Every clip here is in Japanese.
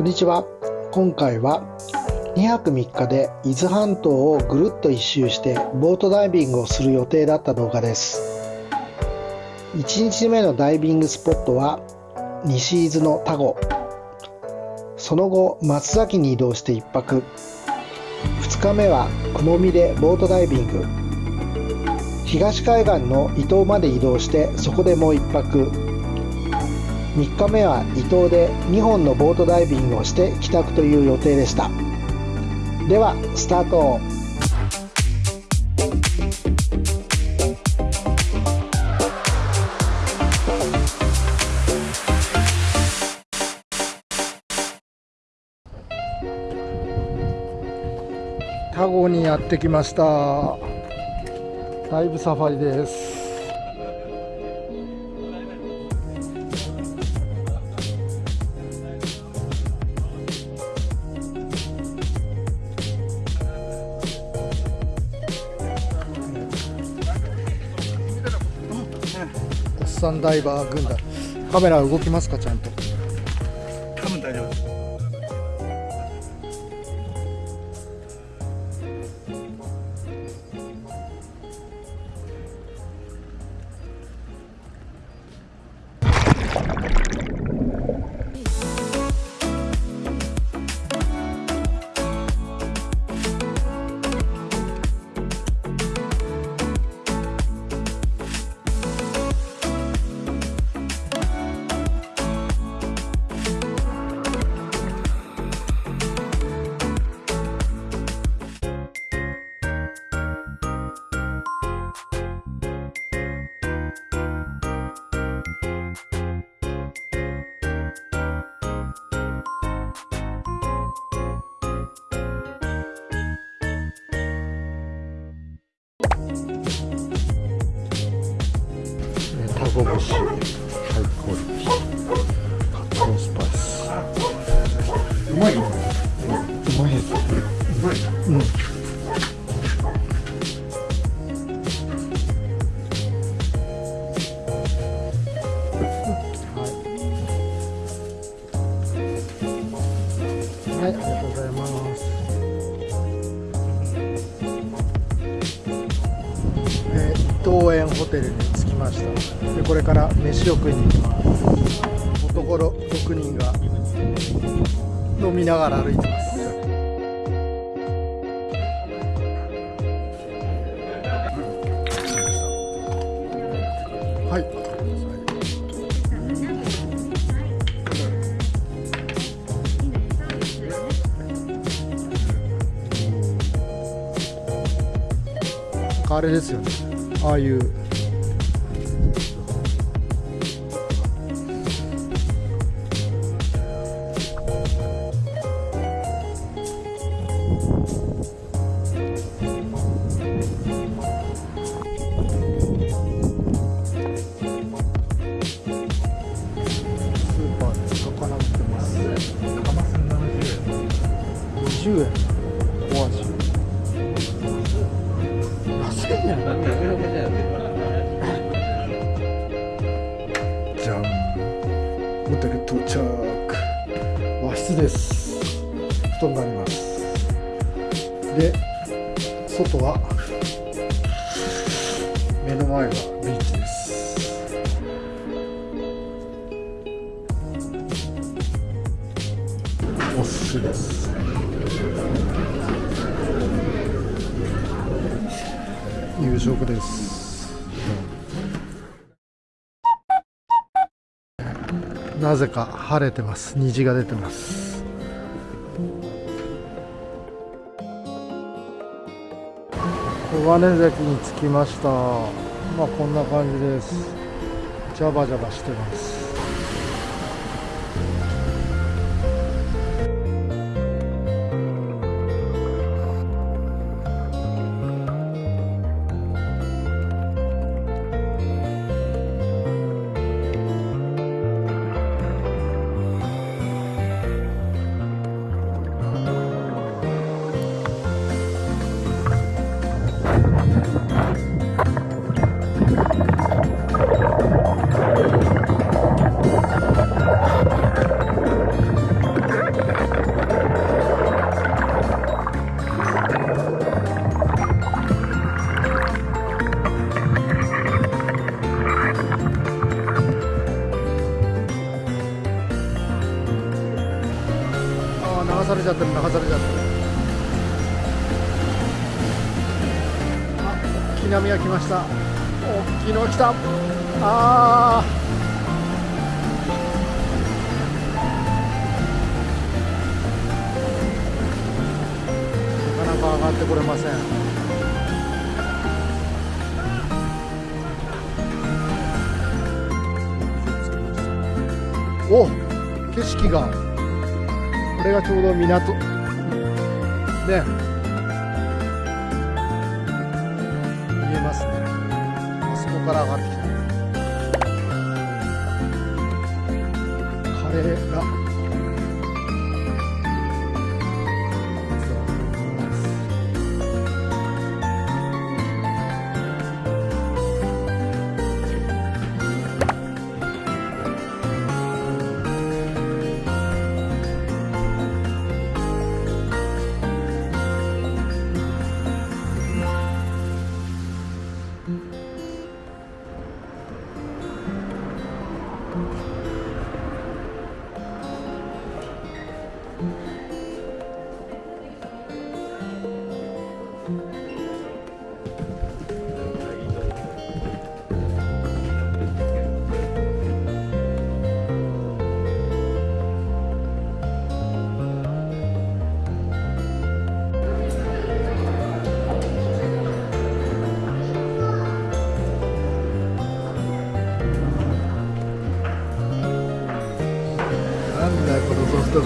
こんにちは。今回は2泊3日で伊豆半島をぐるっと一周してボートダイビングをする予定だった動画です。1日目のダイビングスポットは西伊豆の田子。その後松崎に移動して1泊。2日目は雲見でボートダイビング。東海岸の伊東まで移動してそこでもう1泊。3日目は伊東で2本のボートダイビングをして帰宅という予定でした。ではスタート。タゴにやってきました。だいぶサファリです。ダイバー軍団。カメラ動きますかちゃんと。多分大丈夫です。タゴ節ハイクオリティカットスパイス。うまいようまいです。うまい。うんで、これから飯を食いに行きます。男6人が飲みながら歩いてます。はい。なんかあれですよね。ああいう。50円。お味。安いやん。じゃん。ホテル到着。和室です。布団があります。で、外は目の前がビーチです。お寿司です。夕食です。なぜか晴れてます。虹が出てます。小金崎に着きました。まあこんな感じです。ジャバジャバしてます。波が来ました。大きいのが来た。あー。なかなか上がってこれません。お景色が。これがちょうど港。ね。から上がってきた。カレーラ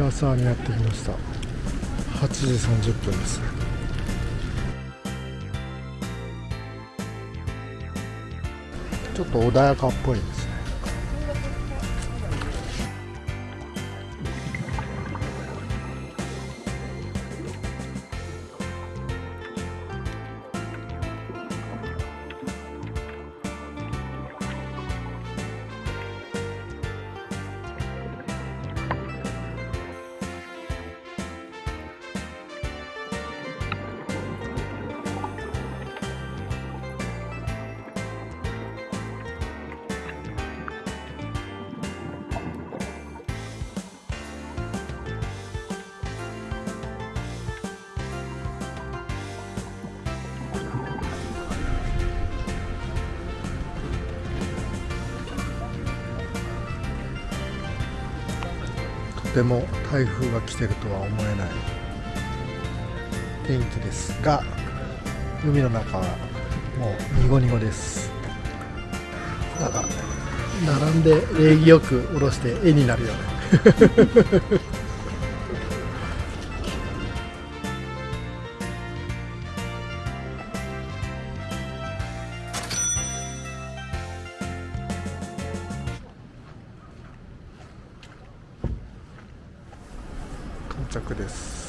平沢にやってきました。8時30分です。ちょっと穏やかっぽいです。っても台風が来てるとは思えない。天気ですが海の中はもうニゴニゴです。なんか並んで礼儀よく下ろして絵になるよね着です。